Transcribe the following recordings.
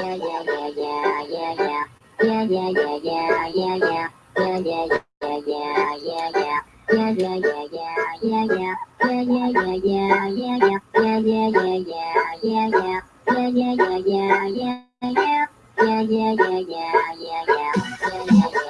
yeah, yeah, yeah, yeah, yeah, yeah. Yeah, yeah, yeah, yeah, yeah, yeah. Yeah, yeah, yeah, yeah, yeah, yeah. Yeah, yeah, yeah, yeah, yeah, yeah. Yeah, yeah, yeah, yeah, yeah, yeah. Yeah, yeah, yeah, yeah, yeah, yeah. Yeah, yeah, yeah, yeah, yeah, yeah. Yeah, yeah, yeah, yeah, yeah, yeah. Yeah, yeah, yeah.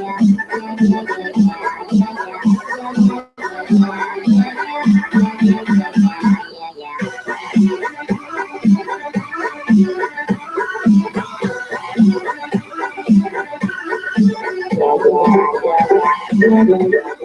Bye.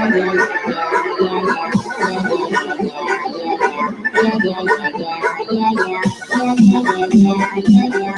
Thank you.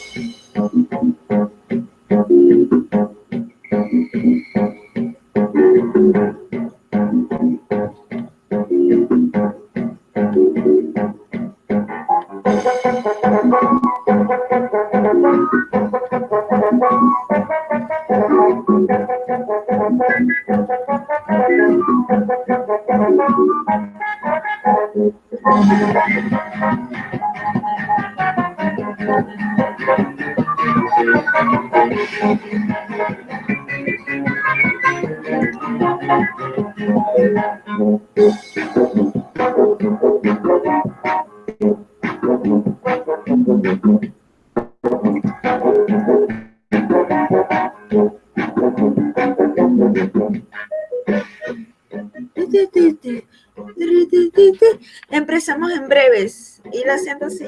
Empezamos en breves. Ir haciendo si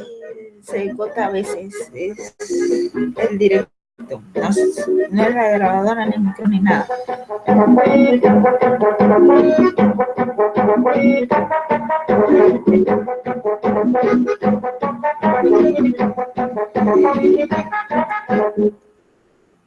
se corta a veces. Es el directo. No, es la grabadora, ni micro, ni nada.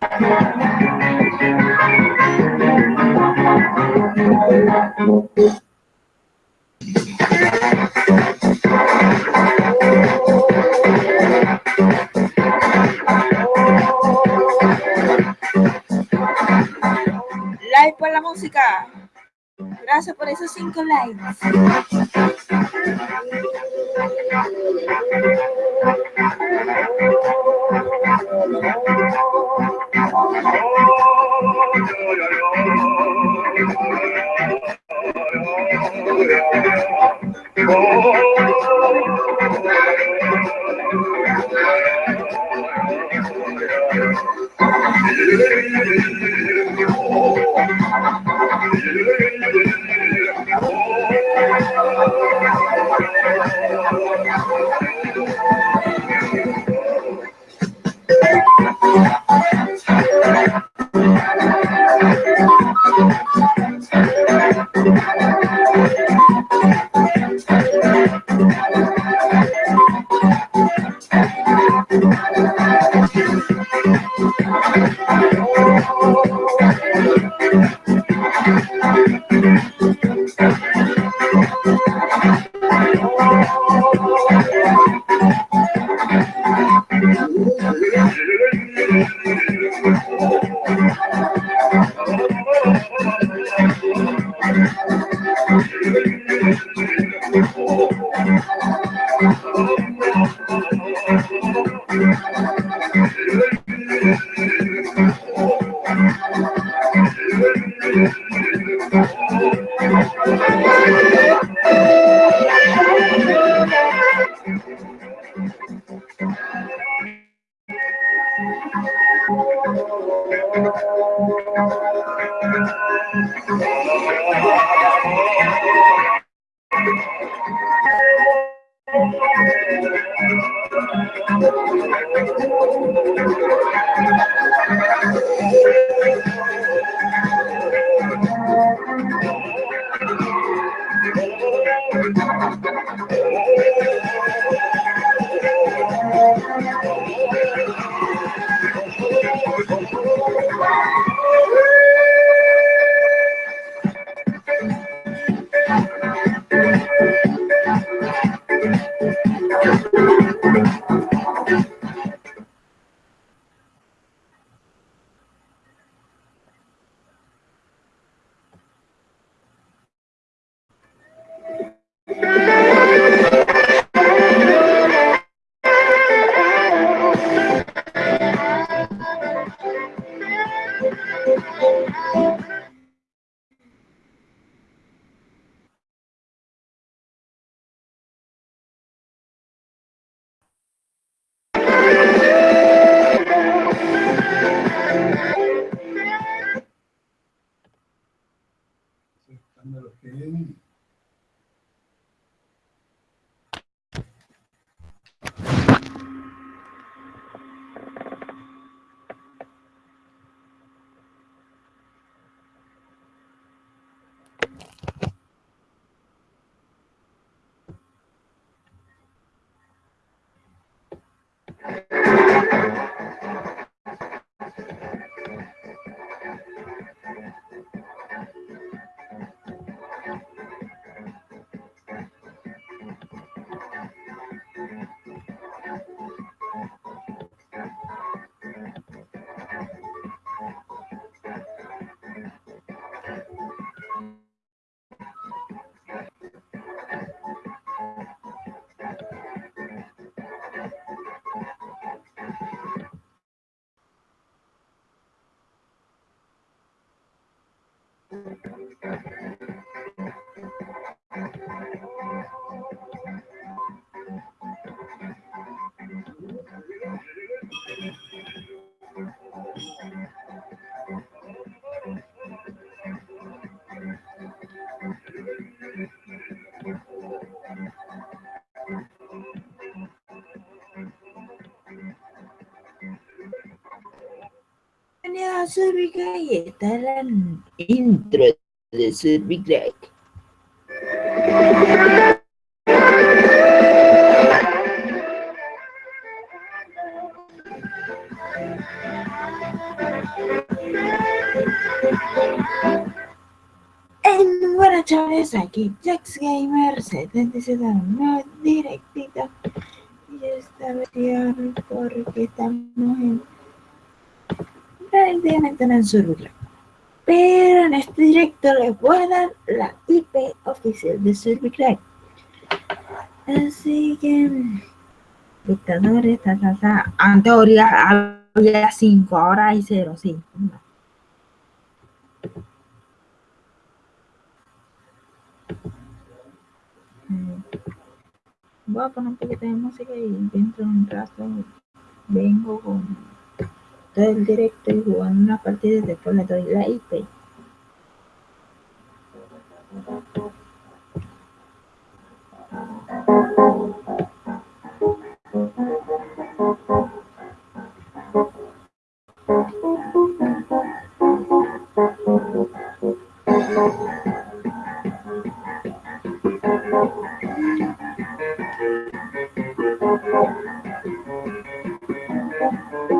Like por la música. Gracias por esos cinco likes. Música Survey y esta es la intro de Survey En buenas chavales, aquí Jax Gamer 77, no directito. Y esta vez porque estamos en prácticamente en Survey Pero en este directo les voy a dar la IP oficial de Survey Así que, dictadores, ta, ta, ta. Antes había 5, ahora hay 0, sí. Voy a poner un poquito de música y dentro de un rato vengo con del directo y jugaron una partida de Planeta y la IP. Thank.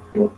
Thank.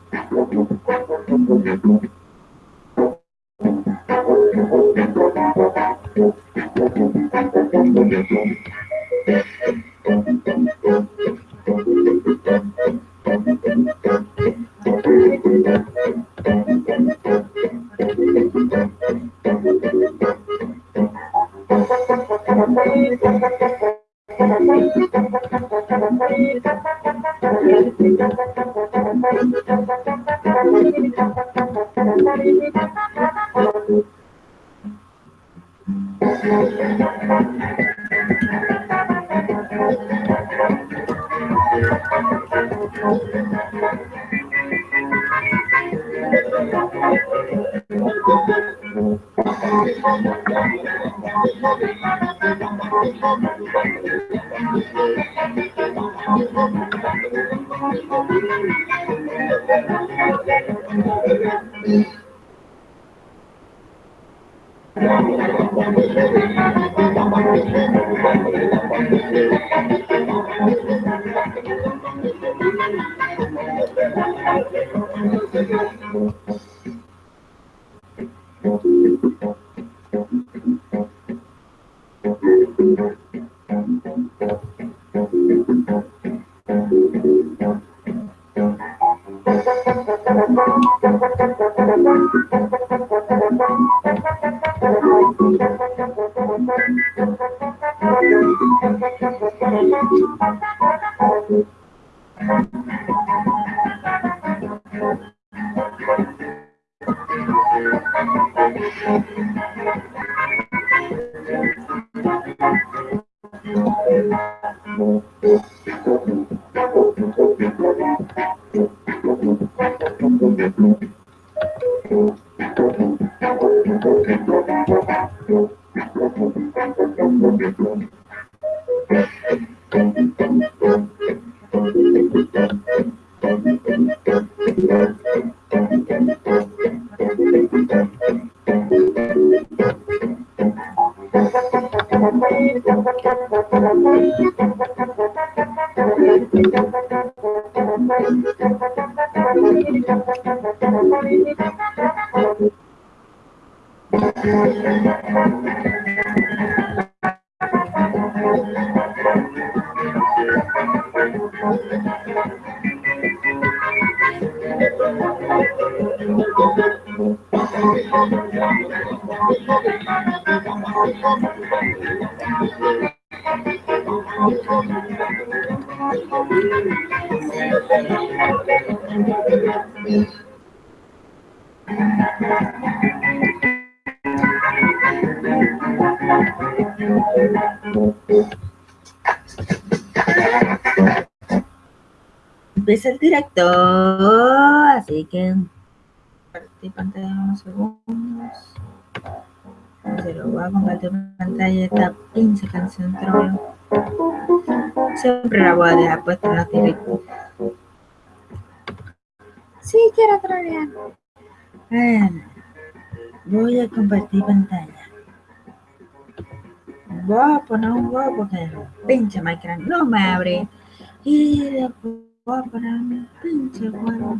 Empieza el directo, así que compartir pantalla unos segundos. Se lo voy a compartir pantalla esta pinche canción trolo. Siempre la voy a dejar puesta en los directos. Sí, quiero trolear. Bueno, voy a compartir pantalla. Voy a poner un huevo porque pinche Minecraft no me abre. Y después voy a poner un pinche huevo.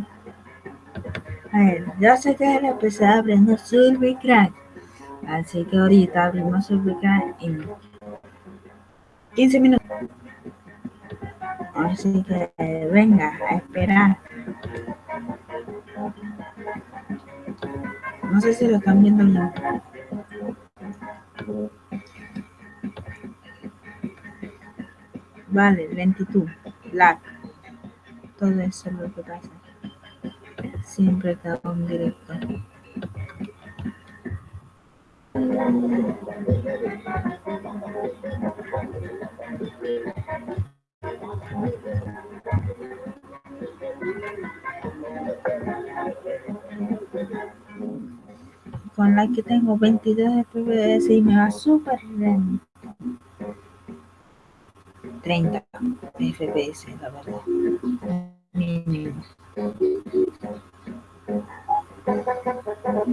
A ver, ya sé que le empecé abriendo Silvicrack. Así que ahorita abrimos Silvicrack en 15 minutos. Así que venga a esperar. No sé si lo están viendo. Vale, lentitud, lag. Todo eso es lo que pasa. Siempre está en directo. Con la que tengo 22 FPS y me va súper lento. 30 FPS, la verdad. Mínimo.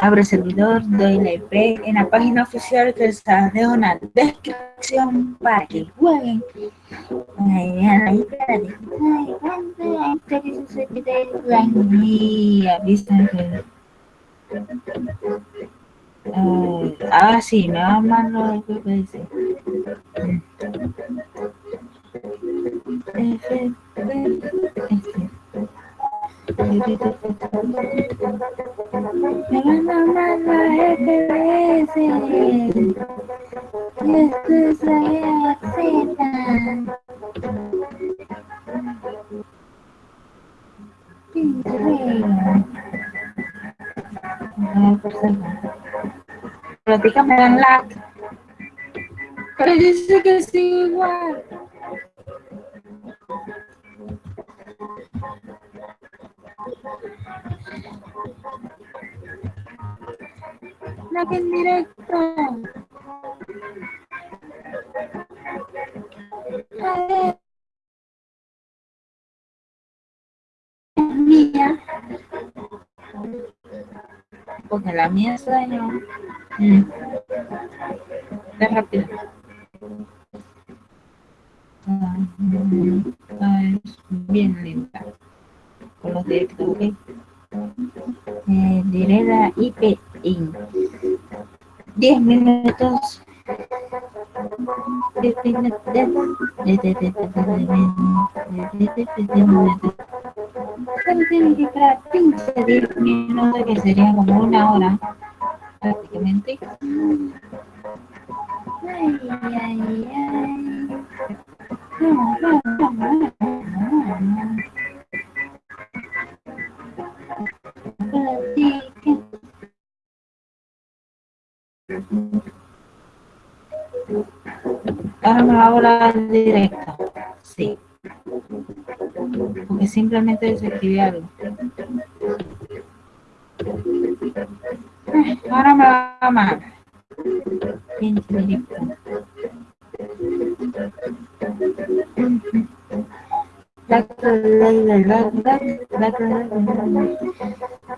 Abre servidor, doy la en la página oficial que les dejo una descripción para que jueguen. Eh, ah, sí, me va mal lo que dice. Este. Platica me dan lag. Que sí igual. Lag en directo. Mía porque la mía se dañó Mm. Es rápido. Ah, mm, ah, es bien lenta. Con los directos, ¿ok? Eh, diré la IP 10 minutos. Esperar 15 10 minutos, que sería como una hora, prácticamente. Ay, ay, ay. No, no, hacemos ahora en directo. Sí. Porque simplemente desactivé algo. Eh, ahora me va a mal. En directo.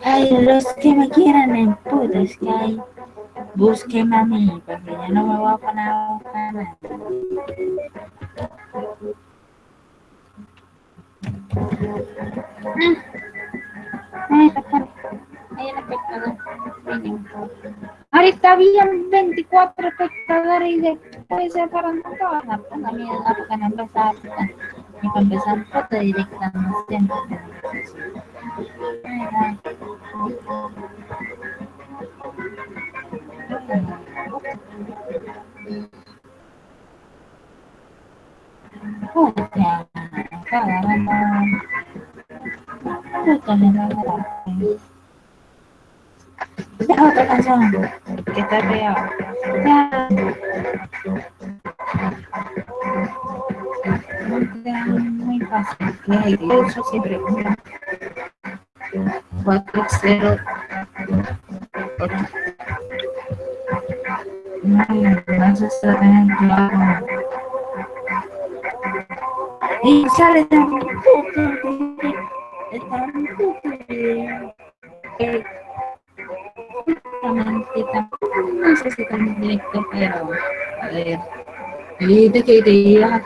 Ay, los que me quieran en putas que hay, búsquenme a mí, porque yo no me voy a poner a buscar. Ahora está bien 24 espectadores y después se paran todas las ponga miedo porque no empezaba a Y para empezar pues, foto directa no siempre. Thank you. La otra canción que está pegado. Muy fácil. Eso siempre. 4, 0, No, no se y sale tan tampoco no sé si tan directo, pero a ver. Dijiste que te ibas a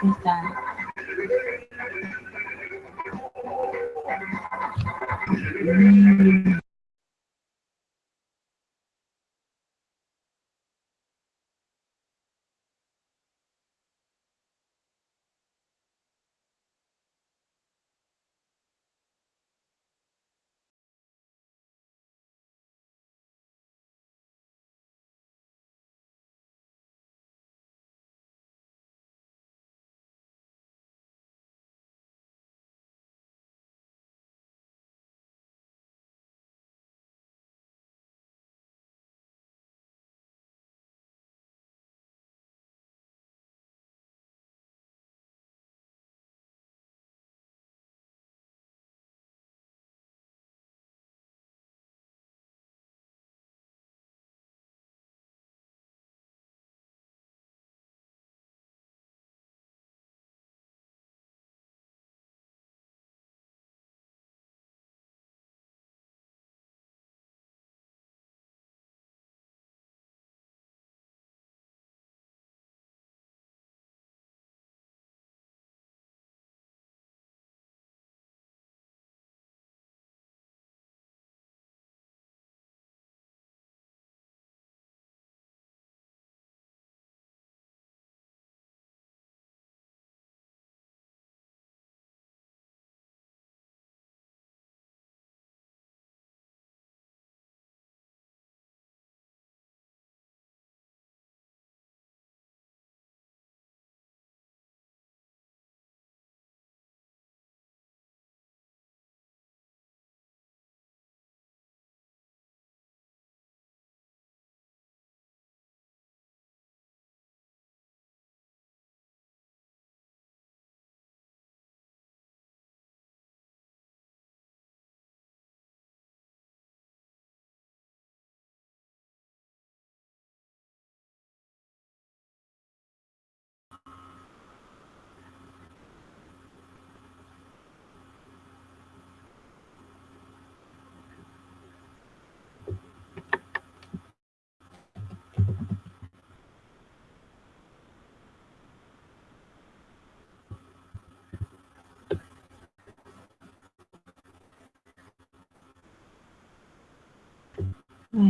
Go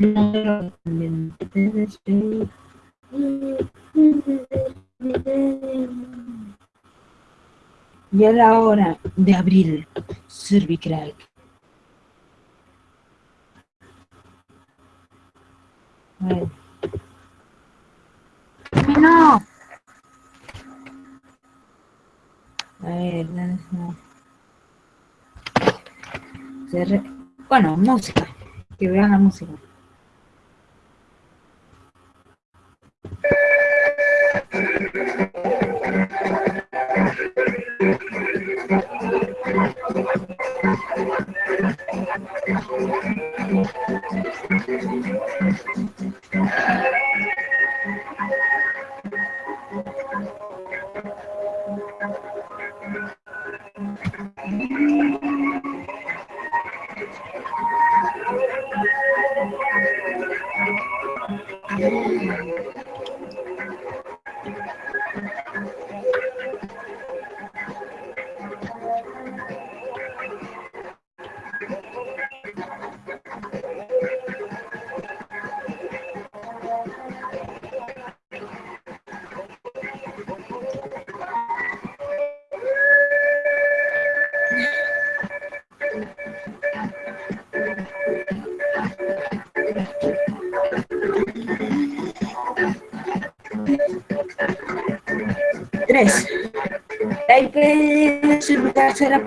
Y a la hora de abrir cervical. Bueno. No. A ver, no. Bueno, música. Que vean la música. Será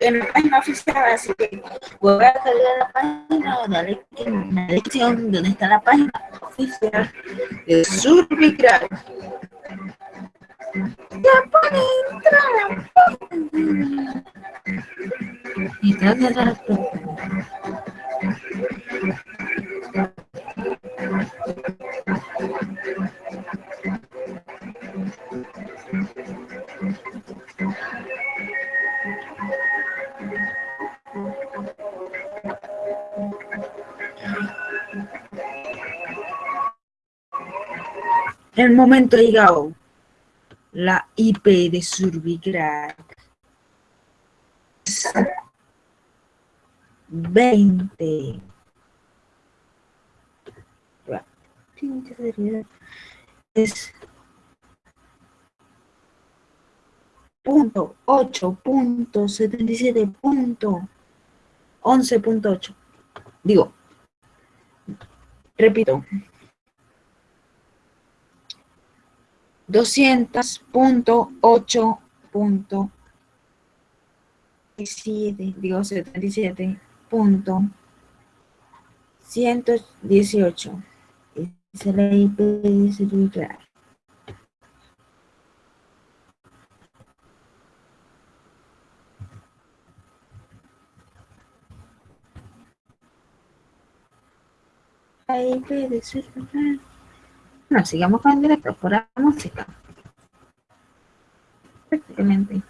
en la página oficial, así que voy a cargar la página o darle en la dirección donde está la página oficial de Surbicrack. Ya puede entrar. Y trata de la En el momento llegado, la IP de Surbigrac 20 es punto ocho punto setenta y siete punto once punto ocho. Digo repito doscientas punto ocho punto siete digo setenta y siete punto ciento dieciocho. Y se la ip dice bueno, sigamos con el directo por la música. Prácticamente.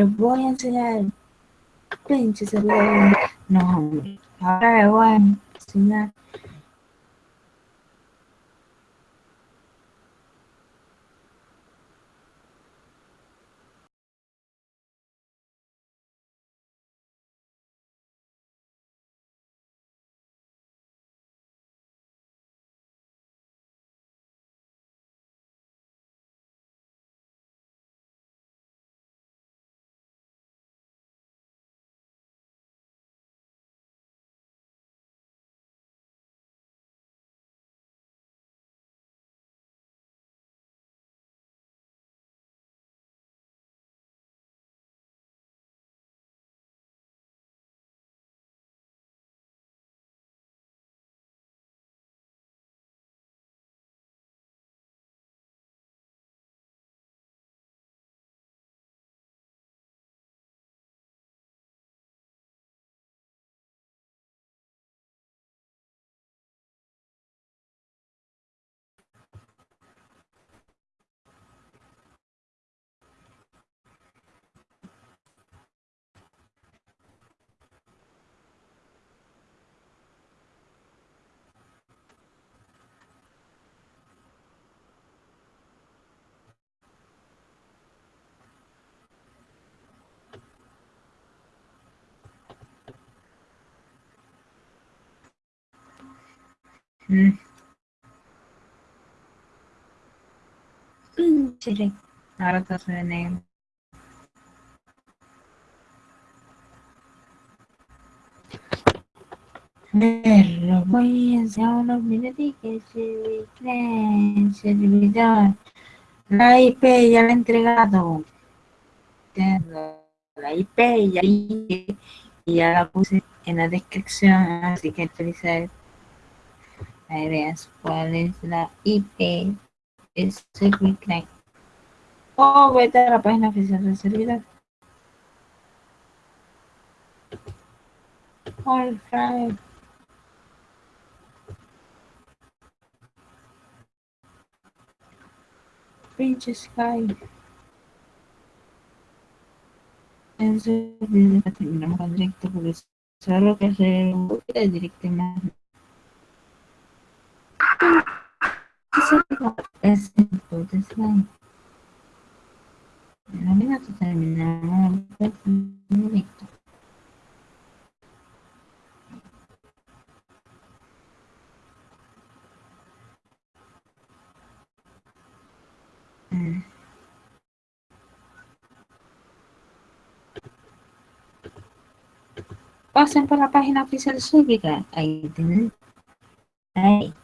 Ahora les voy a enseñar pinche servidor. No, hombre. Ahora les Mm. Re- Ahora todo se ve negro. Pero voy a unos minutitos de servidor. La IP ya la he entregado. La IP ya, y ya la puse en la descripción, así que utilizar Ahí veas cuál es la IP. Es ServiceNet. O vete a la página oficial del servidor. All right. Pinche Sky. En servidor terminamos con directo porque solo que hacer un poquito de directo más. Es entonces Sky. En la vida terminamos con directo. Mm. Pasen por la página oficial cívica. Ahí tienen. Ahí.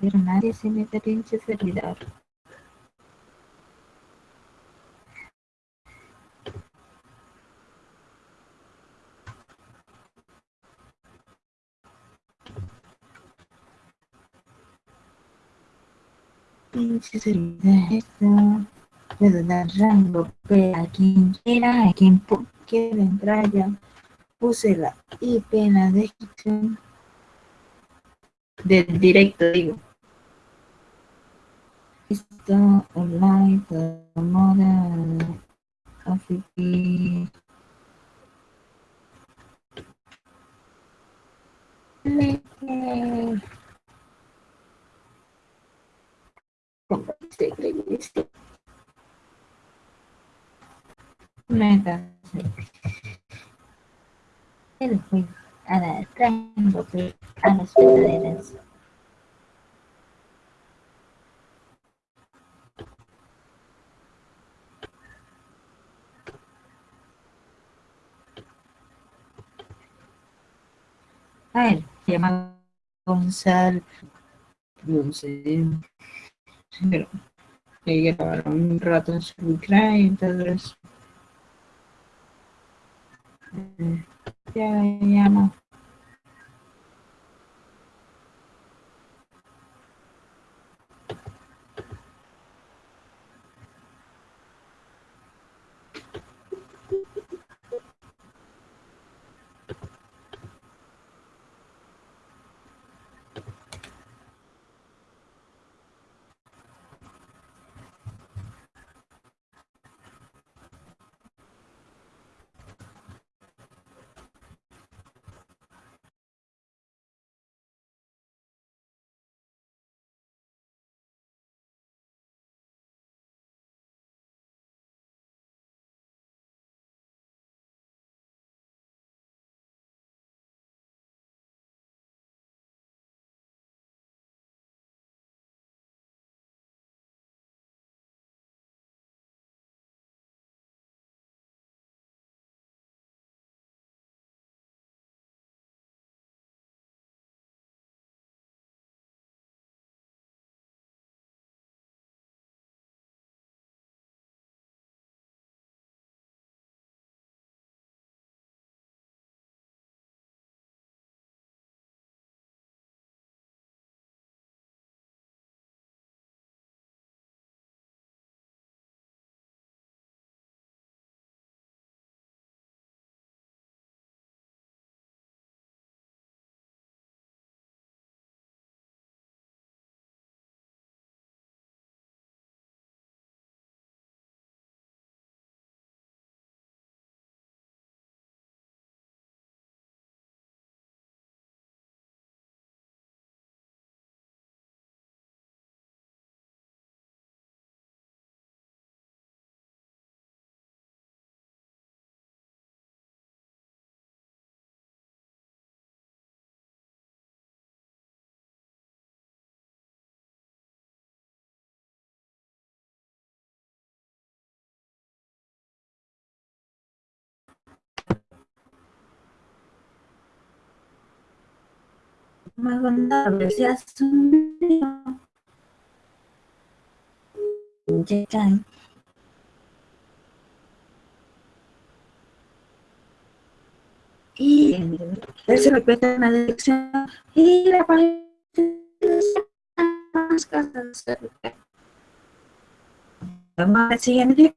hacer nadie sin este pinche servidor. Pinche servidor, esto. Puedo dar rango P a quien quiera, a quien quiera entrar ya. Puse la IP en la descripción del directo, digo. Esto online, moda, coffee. Meta. El juego a la rango a las verdaderas. A ver, se llama Gonzalo. No sé. Pero que grabaron un rato en su y entonces. Eh, ya, ya no. Más vulnerable se asumió. Llegan. Y él se repite en la dirección y la página más casas. Vamos al siguiente